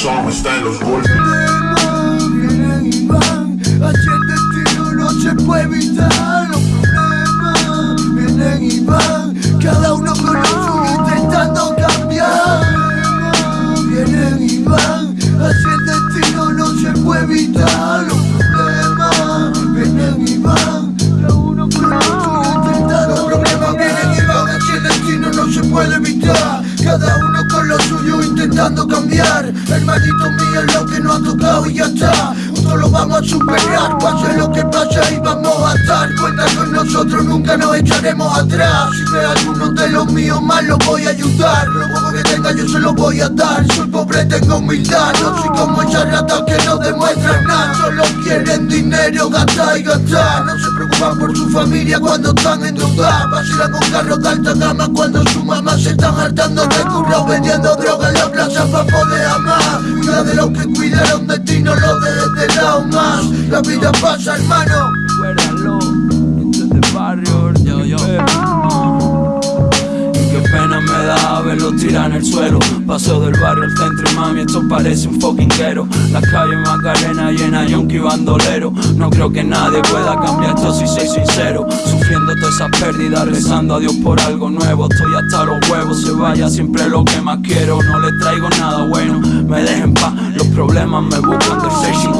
Song está en los Cada uno con lo suyo intentando cambiar. Hermanito mío es lo que no ha tocado y ya está. Juntos lo vamos a superar. Pase lo que pase y vamos a Nosotros, nunca nos echaremos atrás. Si ve alguno de los míos más lo voy a ayudar. Lo poco que tenga yo se lo voy a dar. Soy pobre, tengo humildad. No soy como esas ratas que no demuestran nada. Solo quieren dinero, gastar y gastar No se preocupan por su familia cuando están en duda Vacilan con carros de alta gama cuando su mamá se están hartando de curro vendiendo droga en la plaza pa' poder amar. Cuida de los que cuidaron de ti, no lo dejes de lado más. La vida pasa hermano de yo, yo. Y qué pena me da verlo tirar en el suelo. Paso del barrio al centro y mami, esto parece un fucking quero. La calle Macarena llena, yonki bandolero. No creo que nadie pueda cambiar esto si soy sincero. Sufriendo todas esas pérdidas, rezando a Dios por algo nuevo. Estoy hasta los huevos, se vaya siempre lo que más quiero. No le traigo nada bueno, me dejen paz. Los problemas me buscan de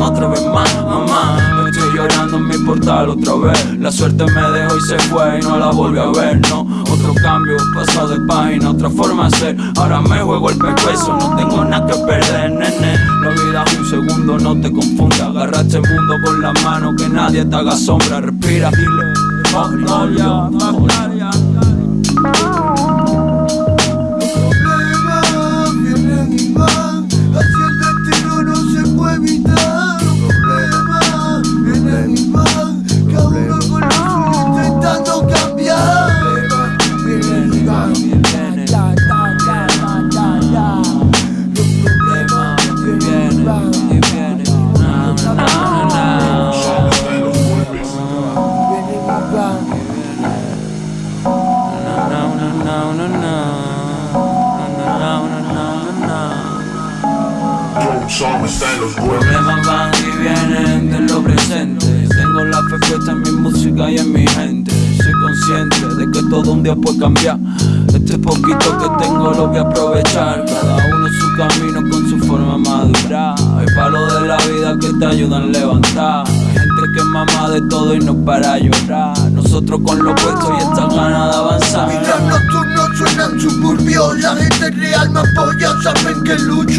otra vez más, mamá. Estoy llorando otra vez. La suerte me dejó y se fue y no la volví a ver, no. Otro cambio, pasado de página, otra forma de ser. Ahora me juego el pescuezo, no tengo nada que perder, nene. La vida es un segundo, no te confundas. Agarra este mundo con las manos, que nadie te haga sombra. Respira, dile. Magnolia. Los Song está en los. Problemas van y vienen de lo presente. Tengo la fe puesta en mi música y en mi gente. Soy consciente de que todo un día puede cambiar. Este poquito que tengo lo voy a aprovechar. Cada uno su camino con su forma madura. Hay palos de la vida que te ayudan a levantar. Hay gente que es mamá de todo y no para llorar. Nosotros con lo puesto y esta ganas de avanzar. Mientras nocturnos suenan suburbios La gente real saben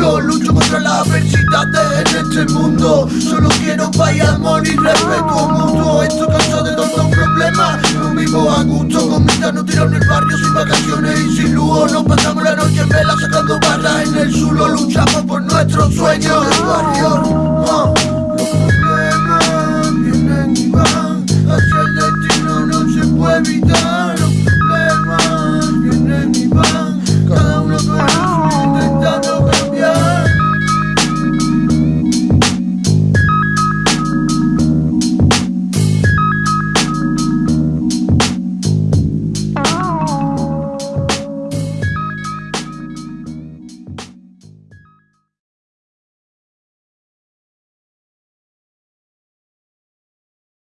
que lucho contra las adversidades en este mundo. Solo quiero paz amor y respeto mutuo. Estoy cansado de tantos problemas. No vivo a gusto Con mi no tirado en el barrio sin vacaciones y sin lujo Nos pasamos la noche en vela sacando barras en el suelo. Luchamos por nuestros sueños.